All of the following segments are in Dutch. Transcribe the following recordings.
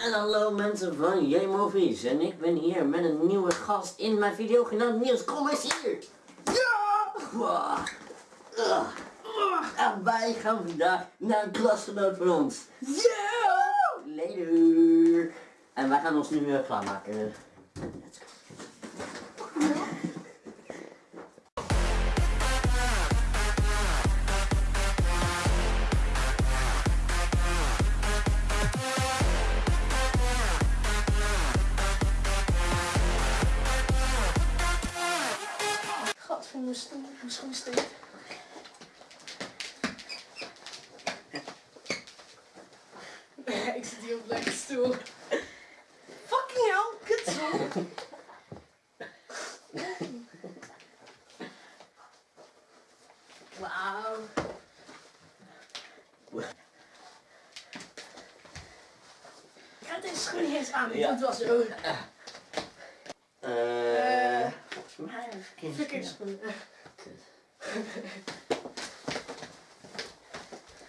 En hallo mensen van J-Movies en ik ben hier met een nieuwe gast in mijn video genaamd Niels, kom hier! Ja! Ugh. En wij gaan vandaag naar een klasgenoot van ons. Ja! Later! En wij gaan ons nu weer klaarmaken. Let's go. Gadver, mijn stoel, mijn schoen steekt. ik zit hier op een lekker stoel. Fucking hell, kutstoel. Wauw. Ik ga deze schoen niet eens aan, Ja. want het was zo. Eh, Mij heb ik schoen.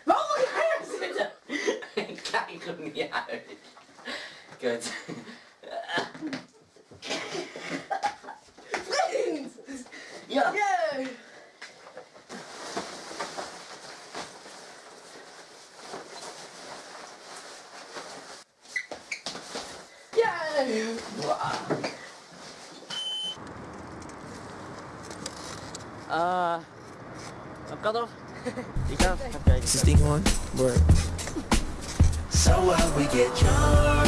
Waarom moet zitten? Ik kijk er niet uit. Kut. Vriend! Ja. Yay! Uh, cut off? Ik ga even kijken. Is this thing on? Word. So what we get drunk,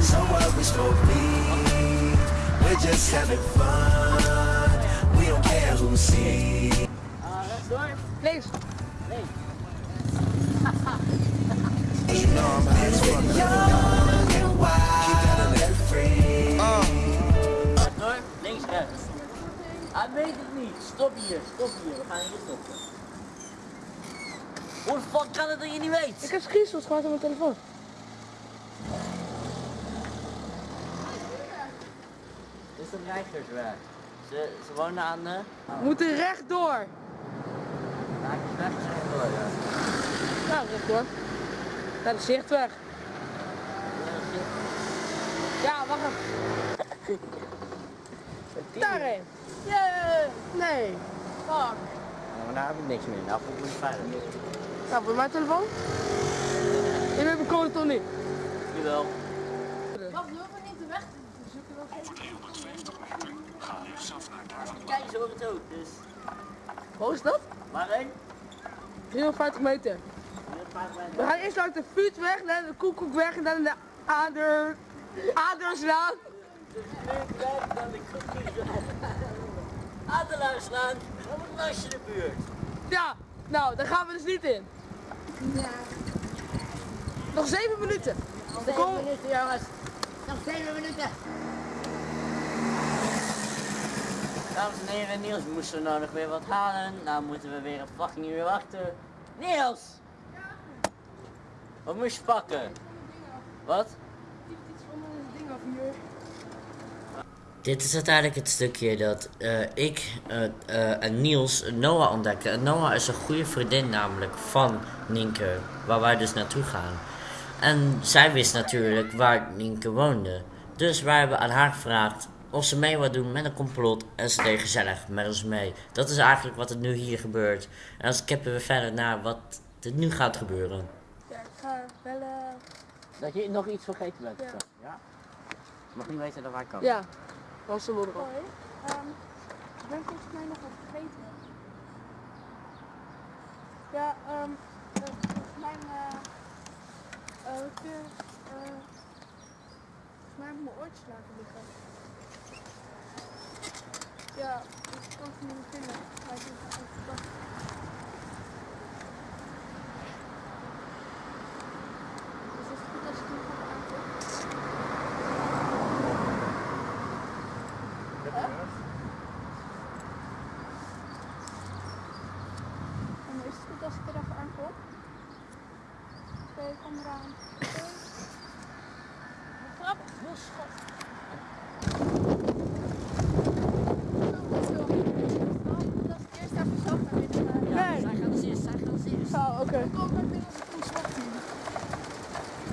so what we smoke weed. We're just having fun. We don't care who sees. Uh, rechts door. Links. Nee. You know I'm high as fuck. Hij weet het niet. Stop hier, stop hier. We gaan hier stoppen. Hoe de fuck kan het dat je niet weet? Ik heb screenshots gemaakt op mijn telefoon. Dit is een reizigersweg. Ze, ze wonen aan de... We moeten rechtdoor. Ik is weg, ze zijn door, ja. Nou, rechtdoor. Naar de zichtweg. Ja, wacht even. Daarheen. Yeah. Nee. Fuck. Maar daar heb ik niks meer. Nou voel ik me niet veilig. Nou, voor mijn telefoon. Je hebt mijn code toch niet? Jawel. Wacht, we hoeven niet de weg te zoeken. Kijk, ze horen het ook, dus... Hoe is dat? Waarheen? 350 meter. We gaan eerst langs de Vuurtweg, dan de Koekoekweg en dan de Ader... Aderslaan. Dan de koekjes. Adelaarslaan, de buurt. Ja, nou, daar gaan we dus niet in. Nog 7 minuten. Dan kom... minuten, jongens. Nog 7 minuten. Dames en heren, Niels moest zo nou nog weer wat halen. Nou moeten we weer een fucking uur wachten. Niels! Wat moest je pakken? Wat? Dit is uiteindelijk het stukje dat eh, ik eh, eh, en Niels Noah ontdekken. En Noah is een goede vriendin namelijk van Nienke, waar wij dus naartoe gaan. En zij wist natuurlijk waar Nienke woonde. Dus wij hebben aan haar gevraagd of ze mee wil doen met een complot. En ze deed gezellig met ons mee. Dat is eigenlijk wat er nu hier gebeurt. En dan skippen we verder naar wat er nu gaat gebeuren. Ja, ik ga bellen. Dat je nog iets vergeten bent. Ja. ja? Je mag niet weten dat wij komen. Ja, was de Hoi, ehm, ik ben volgens mij nog wat vergeten. Ja, eh, volgens mij, eh, eh, eh, volgens mij heb mijn oortjes laten liggen. Ja, ik kan ze niet vinden. Maar ik heb het verdacht. Dus is het goed als ik hem gewoon aanklik? En is het goed als ik er even aankom? Oké, kom eraan. Oké. Grap, heel schat. Dat ik eerst even zelf naar binnen ga. Nee. Zij gaat als eerst, zij gaat als eerst. Oh, oké. Kom maar binnen als ik ons wacht hier.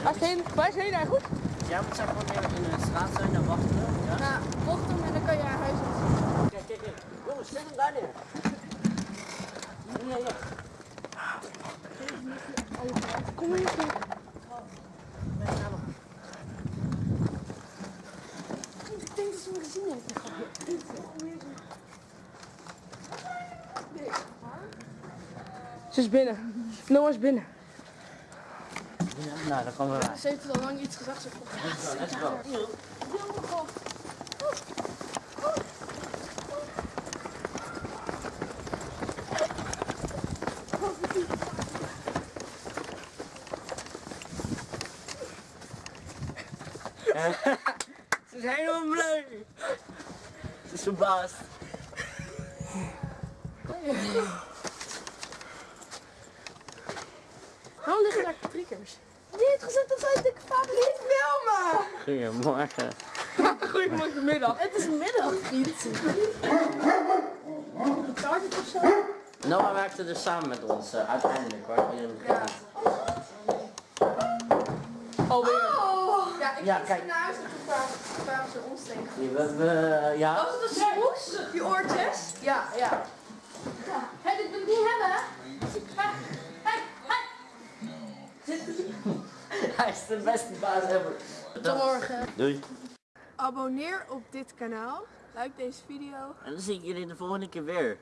Waar is heen? Waar is heen eigenlijk? Jij moet zeg gewoon in de straat zijn en wachten. Ja? Nou, mocht hem en dan kan je naar huis. Kijk, kijk, kijk. Jongens, zet hem daar neer. Ja, ja. Kom hier. Ik denk dat ze is binnen. Noah is binnen. Nou, dan komen we bij. Ze heeft al lang iets gezegd. Ze Let's go. Ze is helemaal blij. Ze is verbaasd. Waarom liggen daar triggers? Die heeft gezegd dat zij dikke vader niet filmen. Goedemorgen. Goedemiddag. Het is middag, vriend. Taart het of zo? Noah werkte dus samen met ons, eh, uiteindelijk hoor. In het begin. Alweer. Oh. Ja, ik Ja, kijk. naar huis kwamen ze. We, we, ja. Was het een smoes? Die oortjes? Ja, ja. Hé, dit wil ik niet hebben. Hé, hé, hé. Hij is de beste baas ever. Tot morgen. Doei. Abonneer op dit kanaal. Like deze video. En dan zie ik jullie de volgende keer weer.